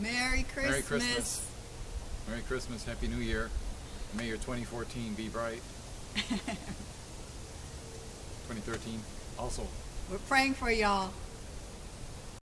Merry Christmas. Merry Christmas. Merry Christmas. Happy New Year. May your 2014 be bright. 2013 also. We're praying for y'all.